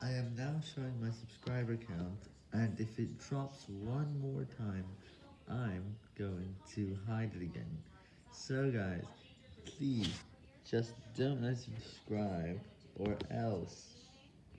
I am now showing my subscriber count, and if it drops one more time, I'm going to hide it again. So guys, please, just don't unsubscribe, or else.